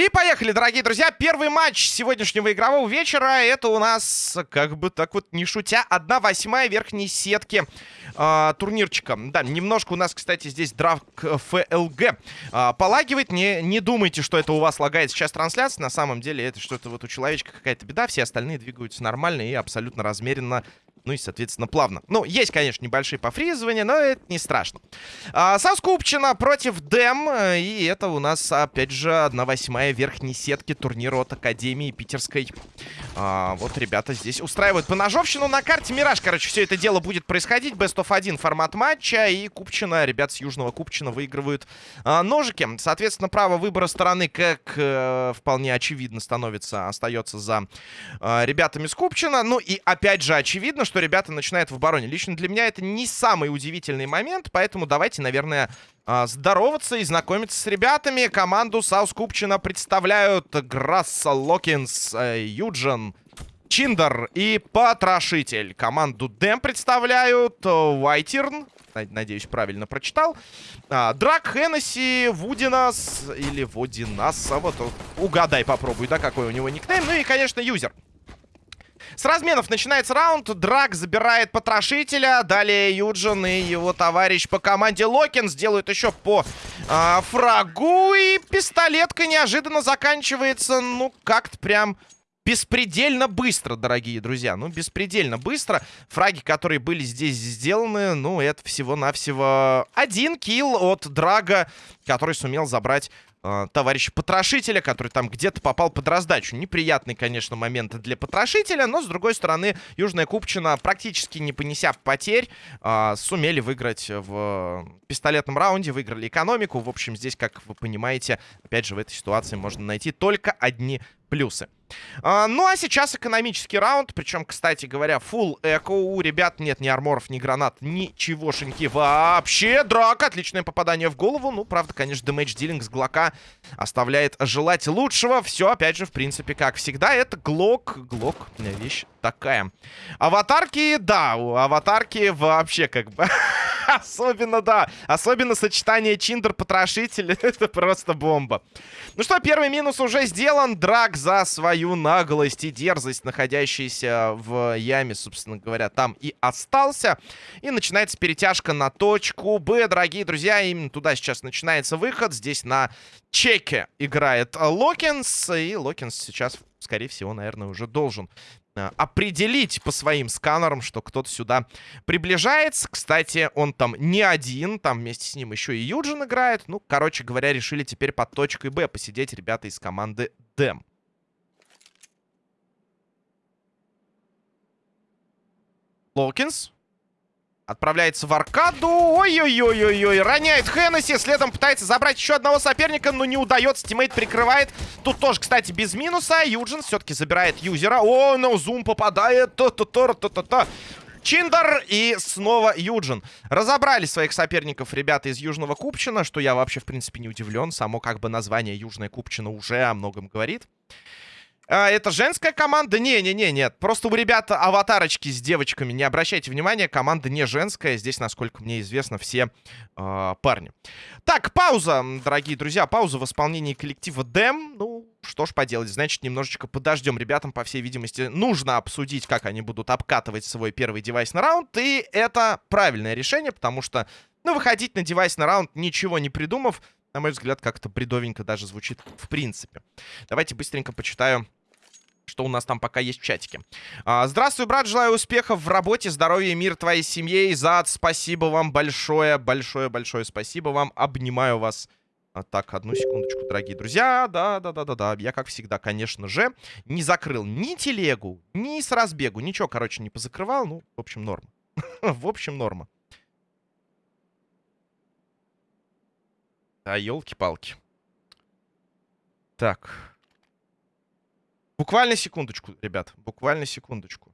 И поехали, дорогие друзья. Первый матч сегодняшнего игрового вечера. Это у нас, как бы так вот не шутя, одна восьмая верхней сетки э, турнирчика. Да, немножко у нас, кстати, здесь драфт ФЛГ э, полагивает. Не, не думайте, что это у вас лагает сейчас трансляция. На самом деле это что-то вот у человечка какая-то беда. Все остальные двигаются нормально и абсолютно размеренно ну и, соответственно, плавно. Ну, есть, конечно, небольшие пофризывания, но это не страшно. А, Соскупчина против Дэм. И это у нас, опять же, 1 восьмая верхней сетки турнира от Академии Питерской. А, вот ребята здесь устраивают поножовщину на карте Мираж. Короче, все это дело будет происходить. Best of 1 формат матча. И Купчина, ребят с Южного Купчина выигрывают а, ножики. Соответственно, право выбора стороны, как э, вполне очевидно, становится, остается за э, ребятами с Купчина. Ну и, опять же, очевидно, что ребята начинают в обороне. Лично для меня это не самый удивительный момент, поэтому давайте, наверное, а, здороваться и знакомиться с ребятами. Команду South Купчина представляют Грасса Локинс, э, Юджин, Чиндер и Потрошитель. Команду Дэм представляют Уайтерн. Надеюсь, правильно прочитал. А, Драк, Хеннесси, Вудинас или Водинас. А вот угадай, попробуй, да, какой у него никнейм. Ну и, конечно, юзер. С разменов начинается раунд. Драк забирает потрошителя. Далее Юджин и его товарищ по команде Локин сделают еще по э, фрагу. И пистолетка неожиданно заканчивается, ну, как-то прям... Беспредельно быстро, дорогие друзья. Ну, беспредельно быстро. Фраги, которые были здесь сделаны, ну, это всего-навсего один килл от Драга, который сумел забрать э, товарища Потрошителя, который там где-то попал под раздачу. Неприятный, конечно, момент для Потрошителя, но, с другой стороны, Южная Купчина, практически не понеся потерь, э, сумели выиграть в пистолетном раунде, выиграли экономику. В общем, здесь, как вы понимаете, опять же, в этой ситуации можно найти только одни плюсы. А, ну, а сейчас экономический раунд. Причем, кстати говоря, full эко. У ребят нет ни арморов, ни гранат, ничегошеньки вообще. Драк, отличное попадание в голову. Ну, правда, конечно, дэмэдж дилинг с Глока оставляет желать лучшего. Все, опять же, в принципе, как всегда, это Глок. Глок, вещь такая. Аватарки, да, у аватарки вообще как бы... Особенно, да. Особенно сочетание Чиндер-Потрошитель. Это просто бомба. Ну что, первый минус уже сделан. Драк за свою наглость и дерзость, находящийся в яме, собственно говоря, там и остался. И начинается перетяжка на точку Б, дорогие друзья. Именно туда сейчас начинается выход. Здесь на чеке играет Локинс. И Локинс сейчас, скорее всего, наверное, уже должен определить по своим сканерам, что кто-то сюда приближается. Кстати, он там не один, там вместе с ним еще и Юджин играет. Ну, короче говоря, решили теперь под точкой Б посидеть ребята из команды Дэм. Локинс Отправляется в аркаду. Ой-ой-ой-ой-ой. Роняет Хеннесси. Следом пытается забрать еще одного соперника, но не удается. Тиммейт прикрывает. Тут тоже, кстати, без минуса. Юджин все-таки забирает юзера. О, но зум попадает. Та-та-та-та-та-та. Чиндер и снова Юджин. Разобрали своих соперников ребята из Южного Купчина, что я вообще, в принципе, не удивлен. Само как бы название Южная Купчина уже о многом говорит. А, это женская команда? Не-не-не, нет. Просто у ребят аватарочки с девочками. Не обращайте внимания, команда не женская. Здесь, насколько мне известно, все э, парни. Так, пауза, дорогие друзья. Пауза в исполнении коллектива Дэм. Ну, что ж поделать. Значит, немножечко подождем. Ребятам, по всей видимости, нужно обсудить, как они будут обкатывать свой первый девайс на раунд. И это правильное решение, потому что, ну, выходить на девайс на раунд, ничего не придумав, на мой взгляд, как-то бредовенько даже звучит в принципе. Давайте быстренько почитаю что у нас там пока есть в чатике. А, здравствуй, брат, желаю успехов в работе, здоровья мир твоей семье. Изад, спасибо вам большое, большое-большое спасибо вам. Обнимаю вас. А, так, одну секундочку, дорогие друзья. Да-да-да-да-да. Я, как всегда, конечно же, не закрыл ни телегу, ни с разбегу. Ничего, короче, не позакрывал. Ну, в общем, норма. в общем, норма. А, елки-палки. Так. Буквально секундочку, ребят. Буквально секундочку.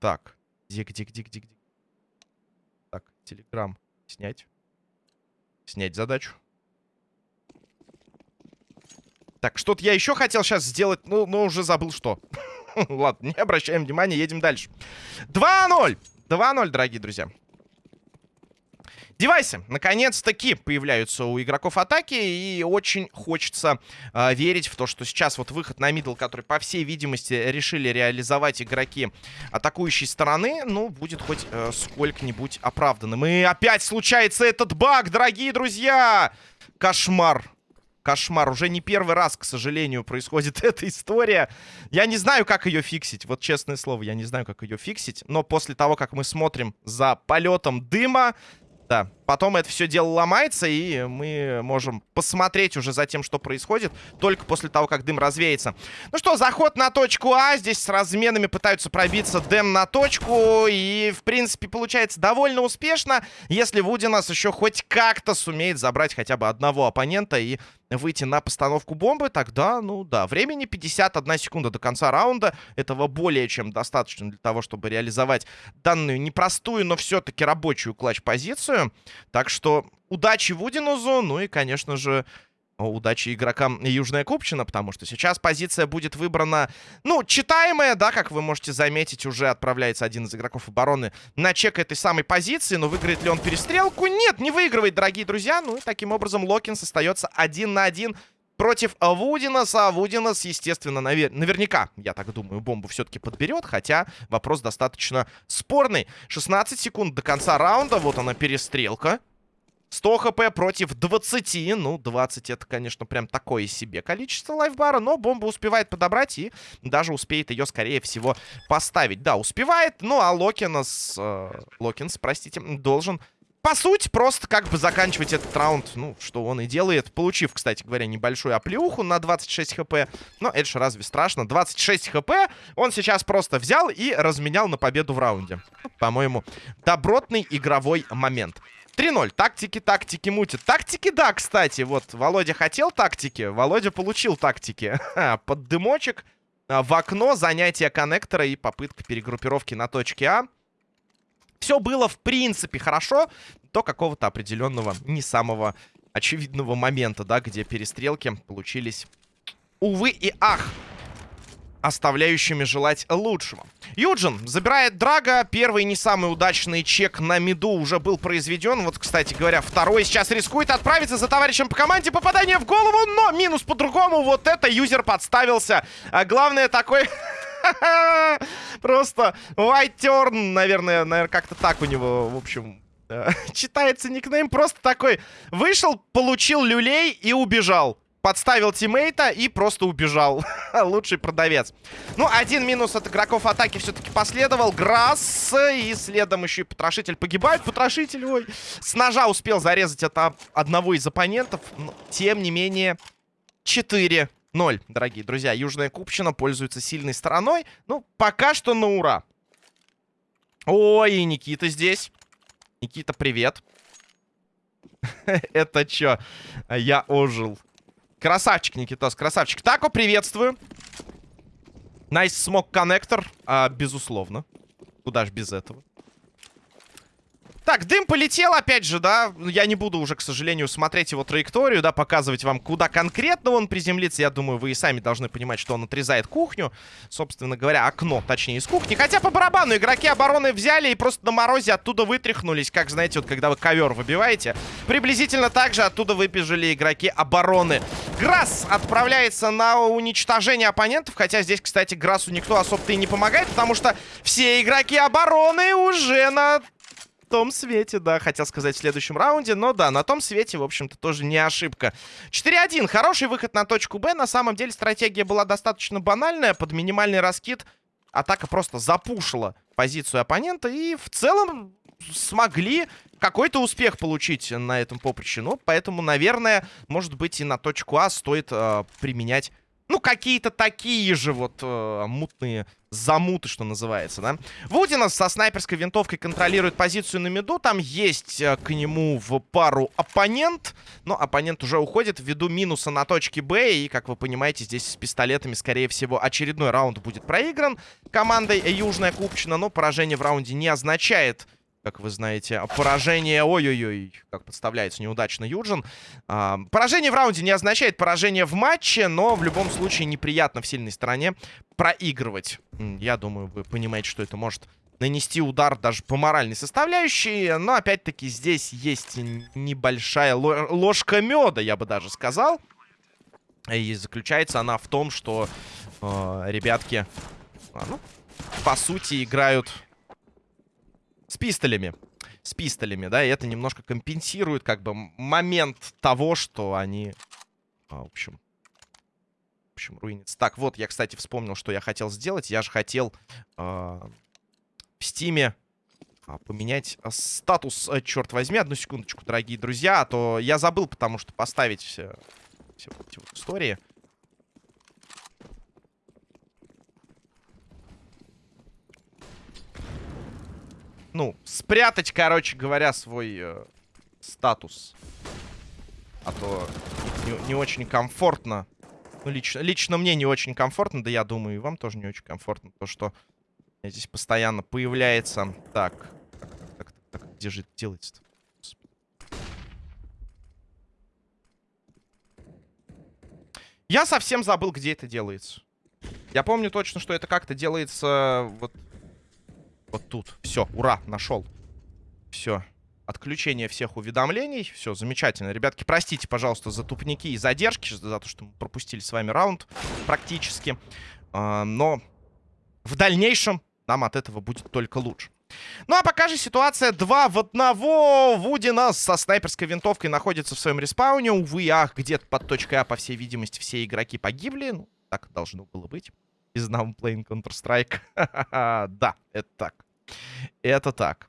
Так. Где, где, где, где, где? Так, телеграм снять. Снять задачу. Так, что-то я еще хотел сейчас сделать, ну, но уже забыл что. Ладно, не обращаем внимания, едем дальше. 2-0. 2-0, дорогие друзья. Девайсы, наконец-таки, появляются у игроков атаки, и очень хочется э, верить в то, что сейчас вот выход на мидл, который, по всей видимости, решили реализовать игроки атакующей стороны, ну, будет хоть э, сколько-нибудь оправданным. И опять случается этот баг, дорогие друзья! Кошмар. Кошмар. Уже не первый раз, к сожалению, происходит эта история. Я не знаю, как ее фиксить. Вот честное слово, я не знаю, как ее фиксить. Но после того, как мы смотрим за полетом дыма, да, потом это все дело ломается, и мы можем посмотреть уже за тем, что происходит, только после того, как дым развеется. Ну что, заход на точку А. Здесь с разменами пытаются пробиться Дэм на точку, и, в принципе, получается довольно успешно, если Вудинас еще хоть как-то сумеет забрать хотя бы одного оппонента и выйти на постановку бомбы, тогда, ну да, времени 51 секунда до конца раунда. Этого более чем достаточно для того, чтобы реализовать данную непростую, но все-таки рабочую клатч-позицию. Так что удачи Вудинузу, ну и, конечно же, удачи игрокам Южная Купчина, потому что сейчас позиция будет выбрана, ну, читаемая, да, как вы можете заметить, уже отправляется один из игроков обороны на чек этой самой позиции, но выиграет ли он перестрелку? Нет, не выигрывает, дорогие друзья, ну и таким образом Локинс остается один на один против Вудинаса. Вудинас, естественно, навер наверняка, я так думаю, бомбу все-таки подберет, хотя вопрос достаточно спорный. 16 секунд до конца раунда, вот она перестрелка. 100 хп против 20. Ну, 20 это, конечно, прям такое себе количество лайфбара. Но бомба успевает подобрать и даже успеет ее, скорее всего, поставить. Да, успевает. Ну, а Локинс... Э, Локинс, простите, должен... По сути, просто как бы заканчивать этот раунд, ну, что он и делает, получив, кстати говоря, небольшую оплеуху на 26 хп. Но это же разве страшно? 26 хп он сейчас просто взял и разменял на победу в раунде. По-моему, добротный игровой момент. 3-0. Тактики, тактики мутят. Тактики, да, кстати. Вот, Володя хотел тактики, Володя получил тактики. Под дымочек, а, в окно, занятие коннектора и попытка перегруппировки на точке А. Все было, в принципе, хорошо до какого-то определенного, не самого очевидного момента, да, где перестрелки получились, увы и ах оставляющими желать лучшего. Юджин забирает Драга. Первый не самый удачный чек на миду уже был произведен. Вот, кстати говоря, второй сейчас рискует отправиться за товарищем по команде. Попадание в голову, но минус по-другому. Вот это юзер подставился. А главное такой... Просто white turn, наверное, наверное как-то так у него, в общем, читается никнейм. Просто такой вышел, получил люлей и убежал подставил тиммейта и просто убежал. Лучший продавец. Ну, один минус от игроков атаки все-таки последовал. Грасс и следом еще и Потрошитель погибает. Потрошитель, ой, с ножа успел зарезать это одного из оппонентов. Но, тем не менее, 4 0, дорогие друзья. Южная Купчина пользуется сильной стороной. Ну, пока что на ура. Ой, Никита здесь. Никита, привет. Это чё? Я ожил. Красавчик, Никитос, красавчик. Тако, приветствую. Nice smoke connector, безусловно. Куда ж без этого. Так, дым полетел, опять же, да. Я не буду уже, к сожалению, смотреть его траекторию, да, показывать вам, куда конкретно он приземлится. Я думаю, вы и сами должны понимать, что он отрезает кухню. Собственно говоря, окно, точнее, из кухни. Хотя по барабану игроки обороны взяли и просто на морозе оттуда вытряхнулись. Как, знаете, вот когда вы ковер выбиваете. Приблизительно так же оттуда выбежали игроки обороны. Грасс отправляется на уничтожение оппонентов. Хотя здесь, кстати, Грассу никто особо-то и не помогает, потому что все игроки обороны уже на том свете, да, хотел сказать в следующем раунде. Но да, на том свете, в общем-то, тоже не ошибка. 4-1. Хороший выход на точку Б. На самом деле стратегия была достаточно банальная. Под минимальный раскид атака просто запушила позицию оппонента. И в целом смогли какой-то успех получить на этом поприще. Ну, поэтому, наверное, может быть, и на точку А стоит э, применять ну, какие-то такие же вот э, мутные замуты, что называется, да. Вудинов со снайперской винтовкой контролирует позицию на миду. Там есть э, к нему в пару оппонент. Но оппонент уже уходит ввиду минуса на точке Б. И, как вы понимаете, здесь с пистолетами, скорее всего, очередной раунд будет проигран командой Южная Купчина. Но поражение в раунде не означает как вы знаете. Поражение... Ой-ой-ой, как подставляется неудачно Юджин. А, поражение в раунде не означает поражение в матче, но в любом случае неприятно в сильной стороне проигрывать. Я думаю, вы понимаете, что это может нанести удар даже по моральной составляющей. Но, опять-таки, здесь есть небольшая ложка меда, я бы даже сказал. И заключается она в том, что э, ребятки, а, ну, по сути, играют с пистолями. С пистолями, да, и это немножко компенсирует, как бы, момент того, что они, а, в общем, в общем, руинятся. Так, вот, я, кстати, вспомнил, что я хотел сделать. Я же хотел э, в Стиме а, поменять а, статус, а, черт возьми. Одну секундочку, дорогие друзья, а то я забыл, потому что поставить все, все эти вот истории. Ну, спрятать, короче говоря, свой э, статус. А то не, не очень комфортно. Ну, лично, лично мне не очень комфортно, да я думаю, и вам тоже не очень комфортно. То, что здесь постоянно появляется... Так, так, так, так, так где же это делается-то? Я совсем забыл, где это делается. Я помню точно, что это как-то делается вот вот тут. Все, ура, нашел. Все. Отключение всех уведомлений. Все, замечательно. Ребятки, простите, пожалуйста, за тупники и задержки, за то, что мы пропустили с вами раунд практически. А, но в дальнейшем нам от этого будет только лучше. Ну а пока же ситуация 2 в 1. Вуди нас со снайперской винтовкой находится в своем респауне. Увы, ах, где-то под точкой А, по всей видимости, все игроки погибли. Ну, так должно было быть. Now playing Counter-Strike. да, это так. Это так.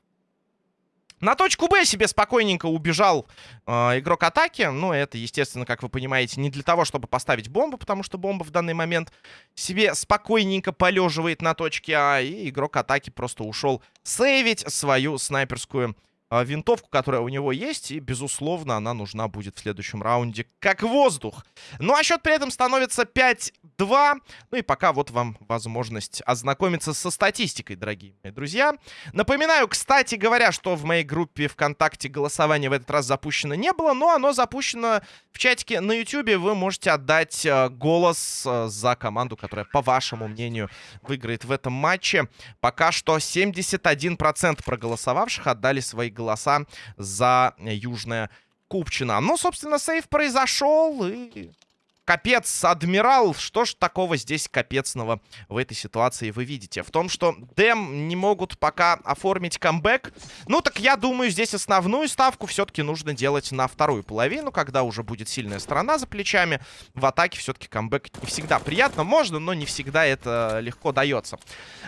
На точку Б себе спокойненько убежал э, игрок атаки. Ну, это, естественно, как вы понимаете, не для того, чтобы поставить бомбу, потому что бомба в данный момент себе спокойненько полеживает на точке А. И игрок атаки просто ушел сейвить свою снайперскую винтовку, которая у него есть. И, безусловно, она нужна будет в следующем раунде как воздух. Ну, а счет при этом становится 5 2. Ну и пока вот вам возможность ознакомиться со статистикой, дорогие мои друзья. Напоминаю, кстати говоря, что в моей группе ВКонтакте голосование в этот раз запущено не было, но оно запущено в чатике на YouTube. Вы можете отдать э, голос э, за команду, которая, по вашему мнению, выиграет в этом матче. Пока что 71% проголосовавших отдали свои голоса за Южное Купчино. Ну, собственно, save произошел, и Капец, адмирал, что ж такого здесь капецного в этой ситуации вы видите? В том, что Дэм не могут пока оформить камбэк. Ну, так я думаю, здесь основную ставку все-таки нужно делать на вторую половину, когда уже будет сильная сторона за плечами. В атаке все-таки камбэк не всегда приятно. Можно, но не всегда это легко дается.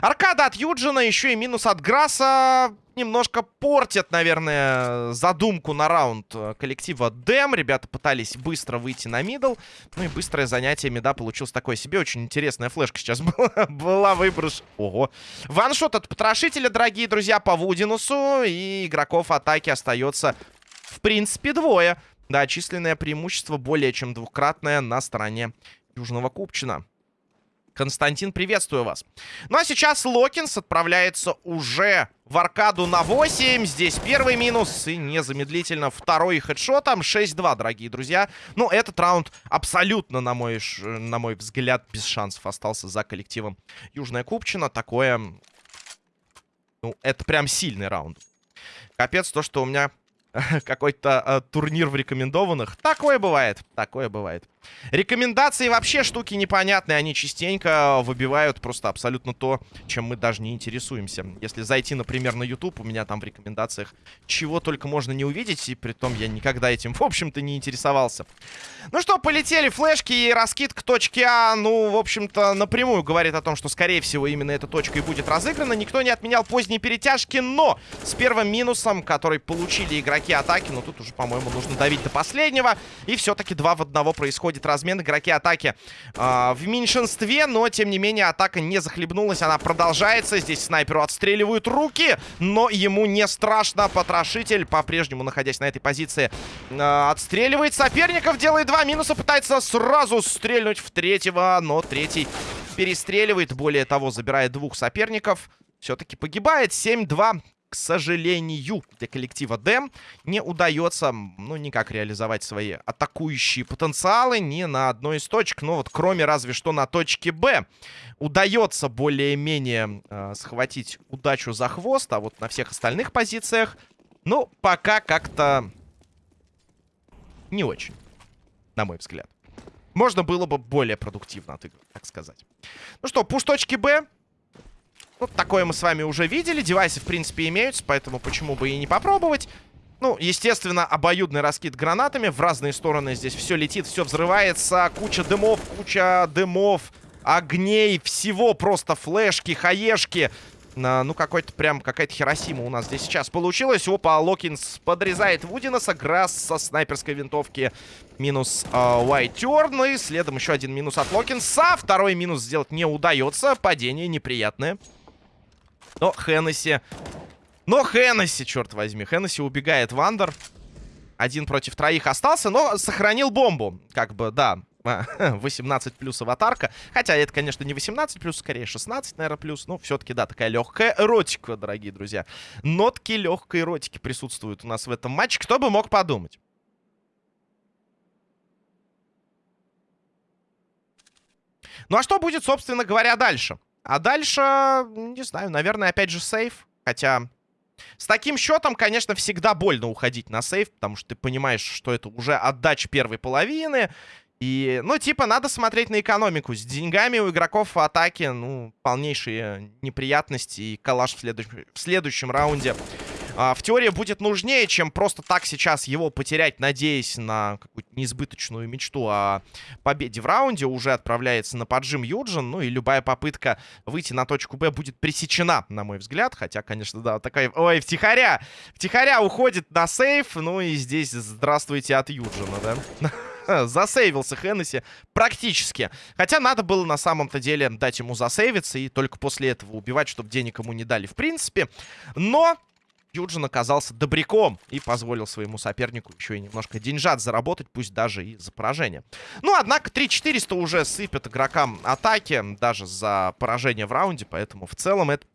Аркада от Юджина, еще и минус от Грасса немножко портят, наверное, задумку на раунд э, коллектива Дэм. Ребята пытались быстро выйти на middle. Ну и быстрое занятие мида получилось такое себе. Очень интересная флешка сейчас была, была выброш. Ого. Ваншот от потрошителя, дорогие друзья, по Вудинусу. И игроков атаки остается, в принципе, двое. Да, численное преимущество более чем двукратное на стороне Южного Купчина. Константин, приветствую вас. Ну а сейчас Локинс отправляется уже в аркаду на 8. Здесь первый минус и незамедлительно второй хедшотом. 6-2, дорогие друзья. Ну, этот раунд абсолютно, на мой, на мой взгляд, без шансов остался за коллективом Южная Купчина. Такое... Ну, это прям сильный раунд. Капец, то, что у меня какой-то э, турнир в рекомендованных. Такое бывает, такое бывает. Рекомендации вообще штуки непонятные. Они частенько выбивают просто абсолютно то, чем мы даже не интересуемся. Если зайти, например, на YouTube, у меня там в рекомендациях чего только можно не увидеть. И при том я никогда этим, в общем-то, не интересовался. Ну что, полетели флешки и раскид к точке А. Ну, в общем-то, напрямую говорит о том, что, скорее всего, именно эта точка и будет разыграна. Никто не отменял поздние перетяжки, но с первым минусом, который получили игроки атаки, ну, тут уже, по-моему, нужно давить до последнего. И все-таки два в одного происходит размен. Игроки атаки э, в меньшинстве, но, тем не менее, атака не захлебнулась. Она продолжается. Здесь снайперу отстреливают руки, но ему не страшно. Потрошитель, по-прежнему находясь на этой позиции, э, отстреливает соперников, делает два минуса, пытается сразу стрельнуть в третьего, но третий перестреливает. Более того, забирает двух соперников. Все-таки погибает. 7-2. К сожалению, для коллектива Дэм не удается, ну, никак реализовать свои атакующие потенциалы ни на одной из точек. Ну, вот кроме разве что на точке Б удается более-менее э, схватить удачу за хвост, а вот на всех остальных позициях, ну, пока как-то не очень, на мой взгляд. Можно было бы более продуктивно отыгрывать, так сказать. Ну что, пуш точки Б. Ну, такое мы с вами уже видели. Девайсы, в принципе, имеются, поэтому почему бы и не попробовать. Ну, естественно, обоюдный раскид гранатами. В разные стороны здесь все летит, все взрывается. Куча дымов, куча дымов, огней, всего просто флешки, хаешки. Ну, какой-то прям, какая-то Хиросима у нас здесь сейчас получилась. Опа, Локинс подрезает Вудинаса. Грасс со снайперской винтовки минус. Э, и следом еще один минус от Локинса. Второй минус сделать не удается. Падение неприятное. Но Хеннесси... Но Хеннесси, черт возьми. Хеннесси убегает в андер. Один против троих остался, но сохранил бомбу. Как бы, да, 18 плюс аватарка. Хотя это, конечно, не 18 плюс, скорее 16, наверное, плюс. Ну, все-таки, да, такая легкая эротика, дорогие друзья. Нотки легкой эротики присутствуют у нас в этом матче. Кто бы мог подумать? Ну, а что будет, собственно говоря, дальше? А дальше, не знаю, наверное, опять же сейф. Хотя с таким счетом, конечно, всегда больно уходить на сейф, потому что ты понимаешь, что это уже отдача первой половины. И, ну, типа, надо смотреть на экономику. С деньгами у игроков в атаке, ну, полнейшие неприятности и коллаж в, следующ... в следующем раунде а, в теории будет нужнее, чем просто так сейчас его потерять, надеясь на какую-то неизбыточную мечту о победе в раунде. Уже отправляется на поджим Юджин, ну и любая попытка выйти на точку Б будет пресечена, на мой взгляд. Хотя, конечно, да, такая... Ой, втихаря! Втихаря уходит на сейф, ну и здесь здравствуйте от Юджина, да? засейвился Хеннесси практически. Хотя надо было на самом-то деле дать ему засейвиться и только после этого убивать, чтобы денег ему не дали в принципе. Но Юджин оказался добряком и позволил своему сопернику еще и немножко деньжат заработать, пусть даже и за поражение. Ну, однако 3400 уже сыпят игрокам атаки, даже за поражение в раунде, поэтому в целом это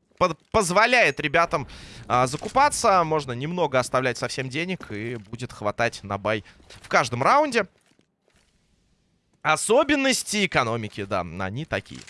позволяет ребятам а, закупаться. Можно немного оставлять совсем денег и будет хватать на бай в каждом раунде. Особенности экономики, да, они такие.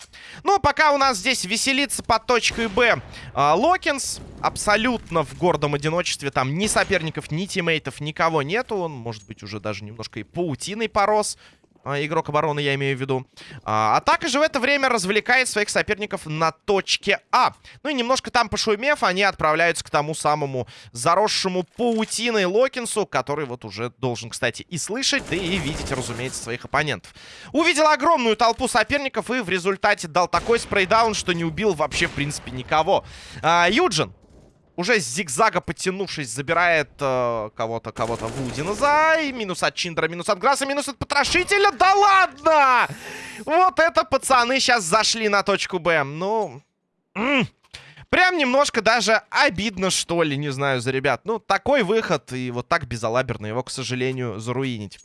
Ну, пока у нас здесь веселится под точкой Б э, Локинс. Абсолютно в гордом одиночестве. Там ни соперников, ни тиммейтов, никого нету. Он, может быть, уже даже немножко и паутиной порос. А, игрок обороны, я имею в виду. А, атака же в это время развлекает своих соперников на точке А. Ну и немножко там пошумев, они отправляются к тому самому заросшему паутиной Локинсу, который вот уже должен, кстати, и слышать, да и видеть, разумеется, своих оппонентов. Увидел огромную толпу соперников и в результате дал такой спрейдаун, что не убил вообще, в принципе, никого. А, Юджин уже с зигзага подтянувшись, забирает э, кого-то, кого-то Вудина за. И минус от Чиндера, минус от Грасса, минус от Потрошителя. Да ладно! Вот это пацаны сейчас зашли на точку Б. Ну... Прям немножко даже обидно, что ли, не знаю, за ребят. Ну, такой выход, и вот так безалаберно его, к сожалению, заруинить.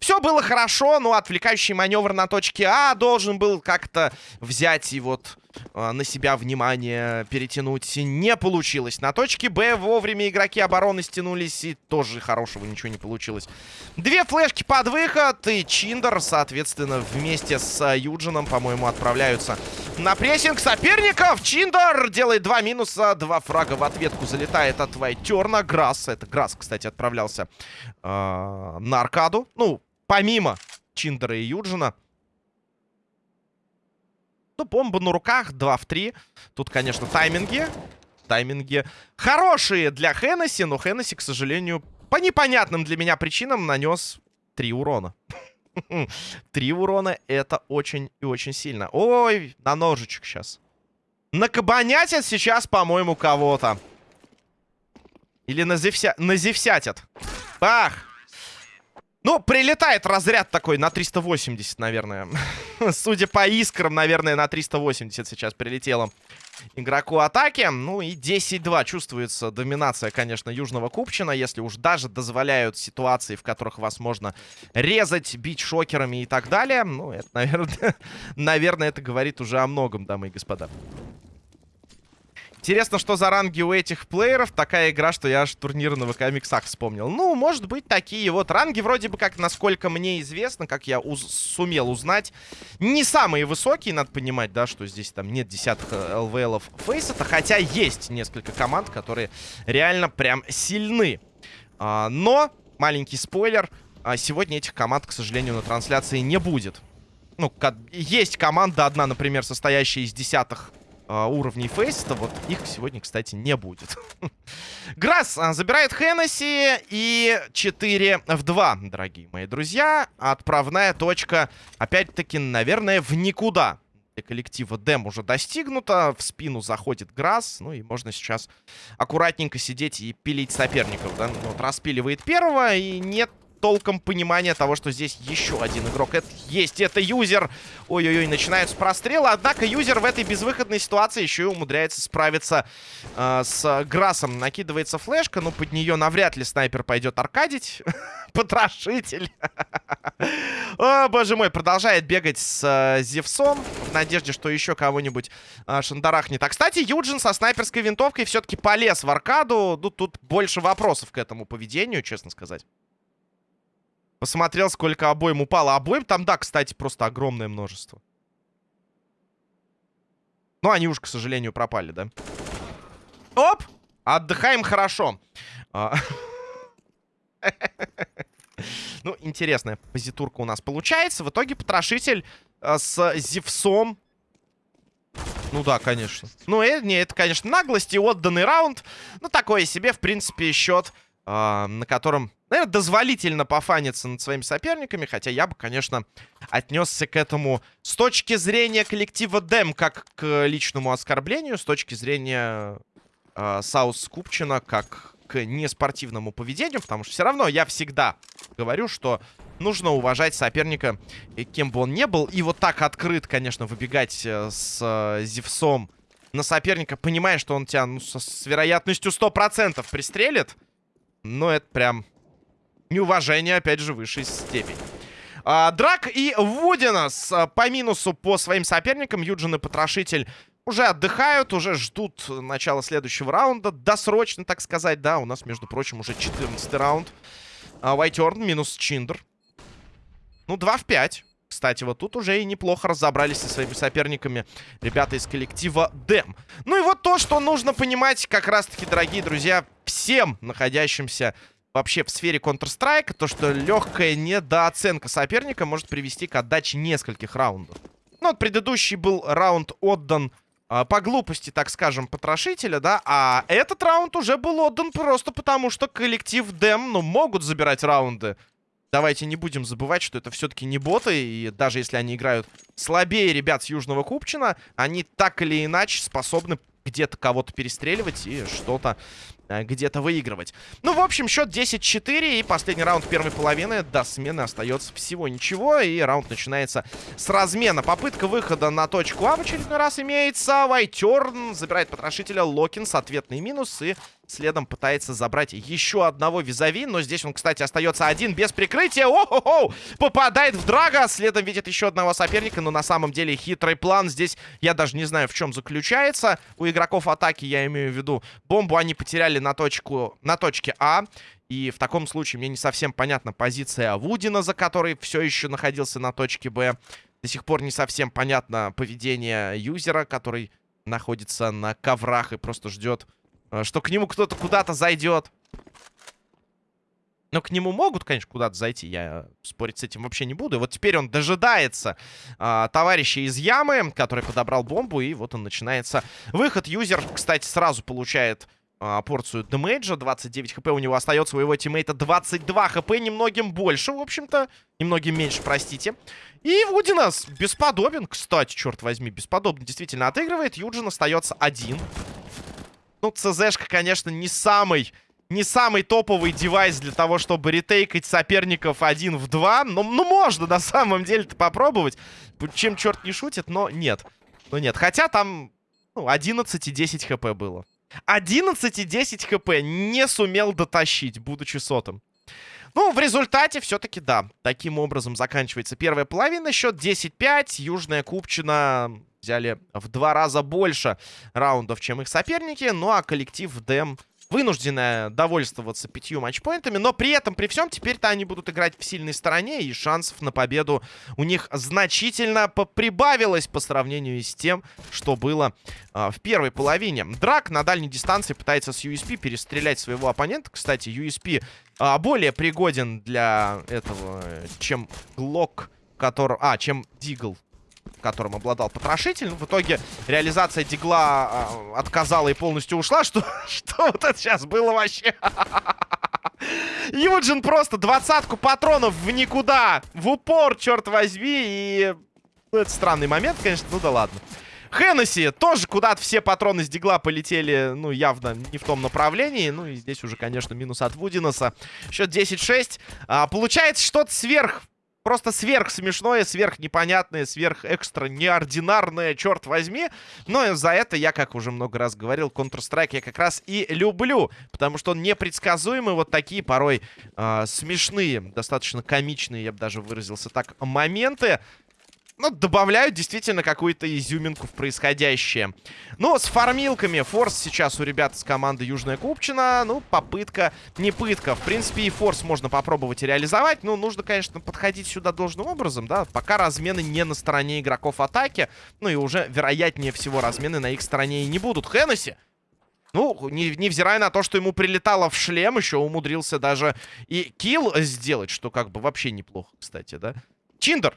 Все было хорошо, но отвлекающий маневр на точке А должен был как-то взять и вот на себя внимание перетянуть. Не получилось. На точке Б вовремя игроки обороны стянулись, и тоже хорошего ничего не получилось. Две флешки под выход, и Чиндер, соответственно, вместе с Юджином, по-моему, отправляются на прессинг соперников. Чиндер делает два минуса, два фрага в ответку залетает от Вайтерна. Грасс, это Грасс, кстати, отправлялся э, на аркаду. Ну, помимо Чиндера и Юджина. Ну, бомба на руках, 2 в 3. Тут, конечно, тайминги. Тайминги хорошие для Хеннесси, но Хеннесси, к сожалению, по непонятным для меня причинам нанес 3 урона. Три урона это очень и очень сильно. Ой, на ножичек сейчас. Накабанятят сейчас, по-моему, кого-то. Или назевся... назевсятят. Бах! Ну, прилетает разряд такой на 380, наверное. Судя по искрам, наверное, на 380 сейчас прилетело игроку атаки. Ну и 10-2 чувствуется доминация, конечно, Южного Купчина. Если уж даже дозволяют ситуации, в которых вас можно резать, бить шокерами и так далее. Ну, это, наверное, наверное, это говорит уже о многом, дамы и господа. Интересно, что за ранги у этих плееров. Такая игра, что я аж турнир на ВК-миксах вспомнил. Ну, может быть, такие вот ранги. Вроде бы как, насколько мне известно, как я уз сумел узнать, не самые высокие, надо понимать, да, что здесь там нет десятых ЛВЛов фейсета. Хотя есть несколько команд, которые реально прям сильны. А, но, маленький спойлер, а сегодня этих команд, к сожалению, на трансляции не будет. Ну, есть команда одна, например, состоящая из десятых э, уровней фейста. Вот их сегодня, кстати, не будет. Грасс а, забирает Хеннесси и 4 в 2, дорогие мои друзья. Отправная точка, опять-таки, наверное, в никуда. Для коллектива Дэм уже достигнута. В спину заходит Грасс. Ну и можно сейчас аккуратненько сидеть и пилить соперников. Да? Вот распиливает первого и нет толком понимания того, что здесь еще один игрок это есть. Это юзер. Ой-ой-ой, начинаются прострелы. Однако юзер в этой безвыходной ситуации еще и умудряется справиться э, с Грасом. Накидывается флешка, но под нее навряд ли снайпер пойдет аркадить. Потрошитель. Боже мой, продолжает бегать с э, Зевсом. В надежде, что еще кого-нибудь э, шандарахнет. А, кстати, Юджин со снайперской винтовкой все-таки полез в аркаду. Ну, тут больше вопросов к этому поведению, честно сказать. Посмотрел, сколько обоим упало. Обоим там, да, кстати, просто огромное множество. Ну, они уж, к сожалению, пропали, да? Оп! Отдыхаем хорошо. А. Ну, интересная позитурка у нас получается. В итоге потрошитель э, с Зевсом. Ну да, конечно. Ну, э, не, это, конечно, наглость и отданный раунд. Ну, такое себе, в принципе, счет, э, на котором наверное, дозволительно пофаниться над своими соперниками. Хотя я бы, конечно, отнесся к этому с точки зрения коллектива Дэм как к личному оскорблению, с точки зрения э, Саус Купчина как к неспортивному поведению. Потому что все равно я всегда говорю, что нужно уважать соперника, кем бы он ни был. И вот так открыт, конечно, выбегать э, с э, Зевсом на соперника, понимая, что он тебя ну, с, с вероятностью 100% пристрелит. Но это прям неуважение, опять же, высшей степени. А, Драк и Вудинас а, по минусу по своим соперникам. Юджин и Потрошитель уже отдыхают, уже ждут начала следующего раунда. Досрочно, так сказать, да. У нас, между прочим, уже 14 раунд. А, Вайтерн минус Чиндер. Ну, 2 в 5. Кстати, вот тут уже и неплохо разобрались со своими соперниками ребята из коллектива Дэм. Ну и вот то, что нужно понимать как раз-таки, дорогие друзья, всем находящимся вообще в сфере Counter-Strike, то, что легкая недооценка соперника может привести к отдаче нескольких раундов. Ну, вот предыдущий был раунд отдан э, по глупости, так скажем, потрошителя, да, а этот раунд уже был отдан просто потому, что коллектив Дэм, ну, могут забирать раунды. Давайте не будем забывать, что это все-таки не боты, и даже если они играют слабее ребят с Южного Купчина, они так или иначе способны где-то кого-то перестреливать и что-то где-то выигрывать. Ну, в общем, счет 10-4. И последний раунд первой половины. До смены остается всего ничего. И раунд начинается с размена. Попытка выхода на точку А в очередной раз имеется. Вайтерн забирает потрошителя. Локинс. Ответный минус. И Следом пытается забрать еще одного визави. Но здесь он, кстати, остается один без прикрытия. О-хо-хо! Попадает в Драга. Следом видит еще одного соперника. Но на самом деле хитрый план здесь, я даже не знаю, в чем заключается. У игроков атаки, я имею в виду, бомбу они потеряли на, точку, на точке А. И в таком случае мне не совсем понятна позиция Вудина, за которой все еще находился на точке Б. До сих пор не совсем понятно поведение юзера, который находится на коврах и просто ждет что к нему кто-то куда-то зайдет. Но к нему могут, конечно, куда-то зайти. Я спорить с этим вообще не буду. И вот теперь он дожидается а, товарища из ямы, который подобрал бомбу. И вот он начинается выход. Юзер, кстати, сразу получает а, порцию демейджа. 29 хп у него остается. У его тиммейта 22 хп. Немногим больше, в общем-то. Немногим меньше, простите. И Вудинас бесподобен, кстати, черт возьми. Бесподобно действительно отыгрывает. Юджин остается один. Ну, ЦЗшка, конечно, не самый... Не самый топовый девайс для того, чтобы ретейкать соперников один в два. Но, ну, можно на самом деле-то попробовать. Чем черт не шутит, но нет. Но нет. Хотя там ну, 11 и 10 хп было. 11 и 10 хп не сумел дотащить, будучи сотым. Ну, в результате все-таки да. Таким образом заканчивается первая половина. Счет 10-5. Южная Купчина взяли в два раза больше раундов, чем их соперники. Ну а коллектив ДМ вынуждены довольствоваться пятью матчпоинтами, но при этом, при всем, теперь-то они будут играть в сильной стороне, и шансов на победу у них значительно прибавилось по сравнению с тем, что было э, в первой половине. Драк на дальней дистанции пытается с USP перестрелять своего оппонента. Кстати, USP э, а, более пригоден для этого, чем Глок, который... А, чем Дигл, которым обладал потрошитель. В итоге реализация дигла э, отказала и полностью ушла. Что, что вот это сейчас было вообще? Юджин просто двадцатку патронов в никуда. В упор, черт возьми. И ну, это странный момент, конечно. Ну да ладно. Хеннесси тоже куда-то все патроны с дигла полетели, ну, явно не в том направлении. Ну, и здесь уже, конечно, минус от Вудиноса. Счет 10-6. А, получается что-то сверх просто сверх смешное, сверх непонятное, сверх экстра неординарное, черт возьми. Но за это я, как уже много раз говорил, Counter-Strike я как раз и люблю, потому что он непредсказуемый, вот такие порой э, смешные, достаточно комичные, я бы даже выразился так, моменты ну, добавляют действительно какую-то изюминку в происходящее. Но с фармилками форс сейчас у ребят с команды Южная Купчина, ну, попытка, не пытка. В принципе, и форс можно попробовать реализовать, но нужно, конечно, подходить сюда должным образом, да, пока размены не на стороне игроков атаки, ну, и уже, вероятнее всего, размены на их стороне и не будут. Хеннесси ну, не, невзирая на то, что ему прилетало в шлем, еще умудрился даже и килл сделать, что как бы вообще неплохо, кстати, да? Чиндер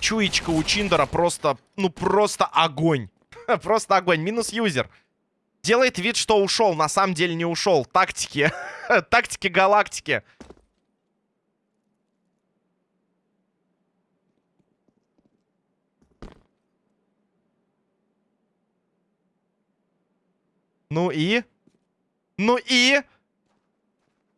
Чуечка у Чиндера просто, ну просто огонь. просто огонь. Минус юзер. Делает вид, что ушел. На самом деле не ушел. Тактики. Тактики галактики. Ну и? Ну и?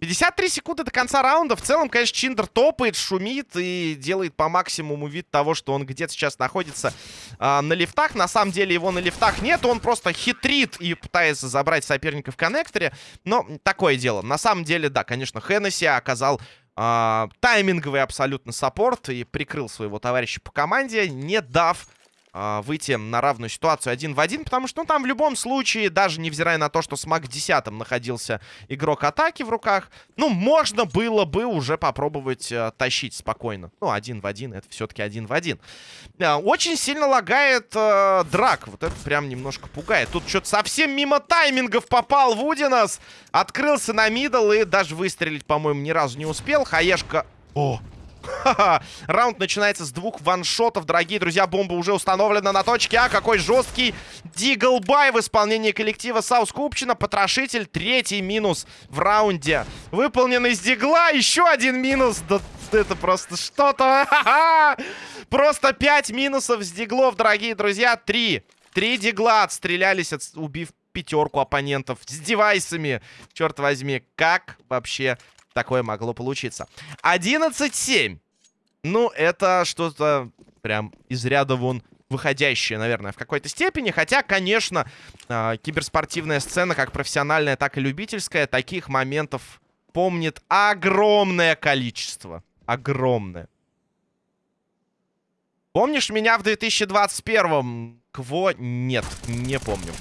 53 секунды до конца раунда. В целом, конечно, Чиндер топает, шумит и делает по максимуму вид того, что он где-то сейчас находится э, на лифтах. На самом деле его на лифтах нет. Он просто хитрит и пытается забрать соперника в коннекторе. Но такое дело. На самом деле, да, конечно, Хеннесси оказал э, тайминговый абсолютно саппорт и прикрыл своего товарища по команде, не дав выйти на равную ситуацию один в один, потому что, ну, там в любом случае, даже невзирая на то, что с МАК 10 находился игрок атаки в руках, ну, можно было бы уже попробовать э, тащить спокойно. Ну, один в один, это все-таки один в один. Э, очень сильно лагает э, драк, вот это прям немножко пугает. Тут что-то совсем мимо таймингов попал Вудинас, открылся на middle и даже выстрелить, по-моему, ни разу не успел. Хаешка... О, Раунд начинается с двух ваншотов, дорогие друзья. Бомба уже установлена на точке А. Какой жесткий deagle buy в исполнении коллектива South Купчина. Потрошитель. Третий минус в раунде. Выполнен из дигла. Еще один минус. Да это просто что-то. Просто пять минусов с диглов, дорогие друзья. Три. Три дигла отстрелялись, от... убив пятерку оппонентов с девайсами. Черт возьми, как вообще такое могло получиться. 11-7. Ну, это что-то прям из ряда вон выходящее, наверное, в какой-то степени. Хотя, конечно, э, киберспортивная сцена, как профессиональная, так и любительская, таких моментов помнит огромное количество. Огромное. Помнишь меня в 2021-м? Кво? Нет, не помню.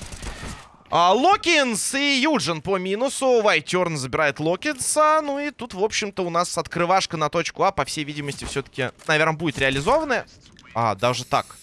А, Локинс и Юджин по минусу. Вайтерн забирает Локинса. Ну и тут, в общем-то, у нас открывашка на точку А, по всей видимости, все-таки, наверное, будет реализована. А, даже так.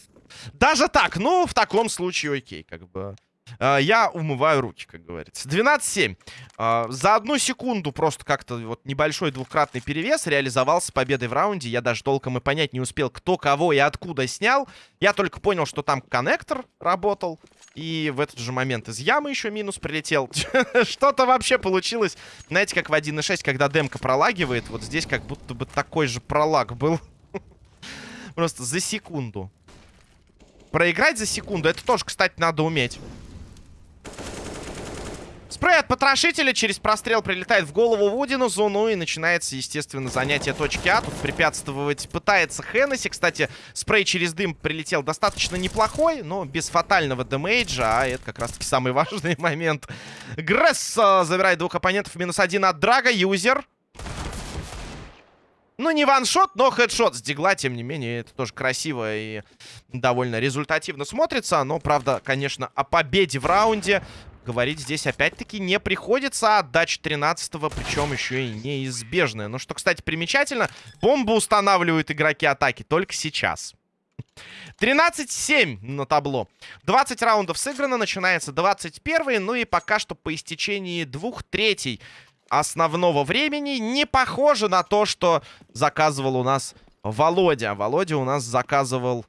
Даже так. Ну, в таком случае окей, как бы. Uh, я умываю руки, как говорится. 12-7. Uh, а, за одну секунду просто как-то вот небольшой двукратный перевес реализовался победой в раунде. Я даже толком и понять не успел, кто кого и откуда снял. Я только понял, что там коннектор работал. И в этот же момент из ямы еще минус прилетел. Что-то вообще получилось. Знаете, как в 1.6, когда демка пролагивает. Вот здесь как будто бы такой же пролаг был. Просто за секунду. Проиграть за секунду, это тоже, кстати, надо уметь. Спрей от потрошителя через прострел прилетает в голову Вудинусу. Ну и начинается, естественно, занятие точки А. Тут препятствовать пытается Хеннесси. Кстати, спрей через дым прилетел достаточно неплохой, но без фатального демейджа. А это как раз-таки самый важный момент. Гресс забирает двух оппонентов. Минус один от Драга. Юзер. Ну, не ваншот, но хедшот с дигла, тем не менее, это тоже красиво и довольно результативно смотрится. Но, правда, конечно, о победе в раунде говорить здесь опять-таки не приходится. Отдача 13-го, причем еще и неизбежная. Ну, что, кстати, примечательно, бомбу устанавливают игроки атаки только сейчас. 13-7 на табло. 20 раундов сыграно, начинается 21 ну и пока что по истечении двух третей основного времени не похоже на то, что заказывал у нас Володя. Володя у нас заказывал...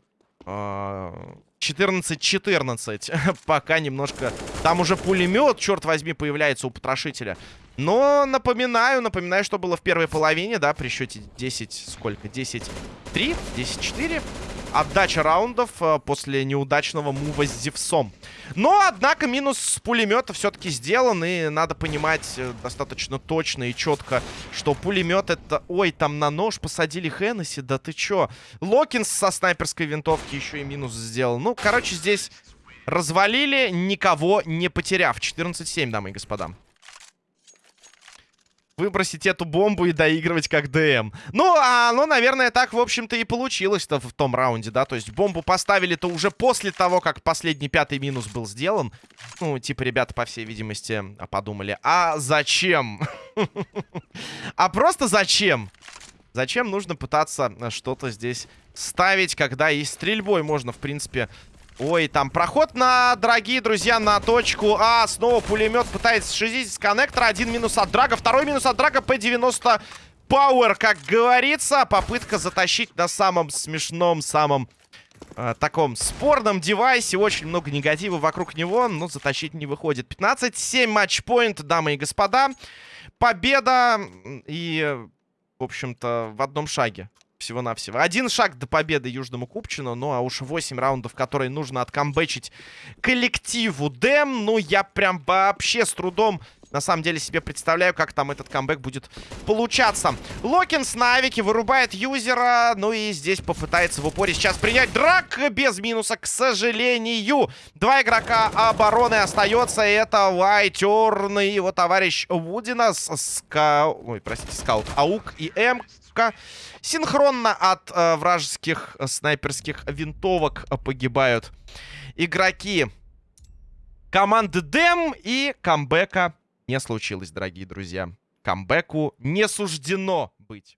14-14. Э, пока немножко... Там уже пулемет, черт возьми, появляется у потрошителя. Но напоминаю, напоминаю, что было в первой половине, да, при счете 10... Сколько? 10-3? 10-4? Отдача раундов э, после неудачного мува с Зевсом. Но, однако, минус с пулемета все-таки сделан. И надо понимать э, достаточно точно и четко, что пулемет это... Ой, там на нож посадили Хеннесси, да ты чё? Локинс со снайперской винтовки еще и минус сделал. Ну, короче, здесь развалили, никого не потеряв. 14-7, дамы и господа выбросить эту бомбу и доигрывать как ДМ. Ну, а оно, наверное, так, в общем-то, и получилось-то в том раунде, да? То есть бомбу поставили-то уже после того, как последний пятый минус был сделан. Ну, типа, ребята, по всей видимости, подумали, а зачем? А просто зачем? Зачем нужно пытаться что-то здесь ставить, когда и стрельбой можно, в принципе, Ой, там проход на, дорогие друзья, на точку А. Снова пулемет пытается шизить с коннектора. Один минус от Драга, второй минус от Драга. P90 Power, как говорится. Попытка затащить на самом смешном, самом э, таком спорном девайсе. Очень много негатива вокруг него, но затащить не выходит. 15-7 матчпоинт, дамы и господа. Победа и, в общем-то, в одном шаге всего-навсего. Один шаг до победы Южному Купчину. Ну, а уж 8 раундов, которые нужно откамбэчить коллективу Дэм. Ну, я прям вообще с трудом на самом деле себе представляю, как там этот камбэк будет получаться. Локинс на авике вырубает юзера. Ну и здесь попытается в упоре сейчас принять драк без минуса, к сожалению. Два игрока обороны остается. Это Вайтерн и его товарищ Вудинас. Ска... Ой, простите, скаут. Аук и М Синхронно от э, вражеских э, снайперских винтовок погибают игроки команды Дэм. И камбэка не случилось, дорогие друзья. Камбэку не суждено быть.